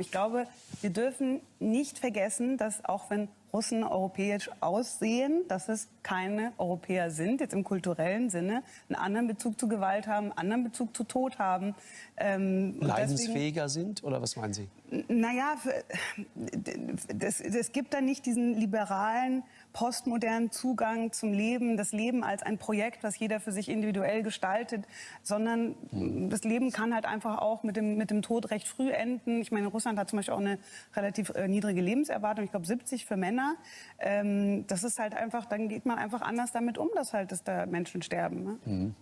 Ich glaube, wir dürfen nicht vergessen, dass auch wenn Russen europäisch aussehen, dass es keine Europäer sind, jetzt im kulturellen Sinne, einen anderen Bezug zu Gewalt haben, einen anderen Bezug zu Tod haben. Ähm, Leidensfähiger deswegen, sind oder was meinen Sie? Naja, es gibt da nicht diesen liberalen, postmodernen Zugang zum Leben, das Leben als ein Projekt, was jeder für sich individuell gestaltet, sondern mhm. das Leben kann halt einfach auch mit dem, mit dem Tod recht früh enden. Ich meine, Russland hat zum Beispiel auch eine relativ äh, niedrige Lebenserwartung, ich glaube 70 für Männer. Ähm, das ist halt einfach, dann geht man einfach anders damit um, dass halt dass da Menschen sterben. Ne? Mhm.